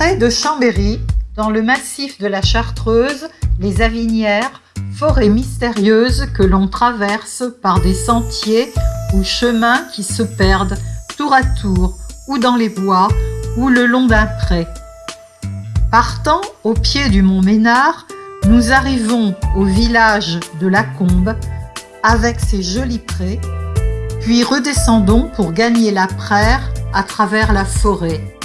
Près de Chambéry, dans le massif de la Chartreuse, les Avinières, forêts mystérieuses que l'on traverse par des sentiers ou chemins qui se perdent tour à tour ou dans les bois ou le long d'un pré. Partant au pied du mont Ménard, nous arrivons au village de la Combe avec ses jolis prés, puis redescendons pour gagner la praire à travers la forêt.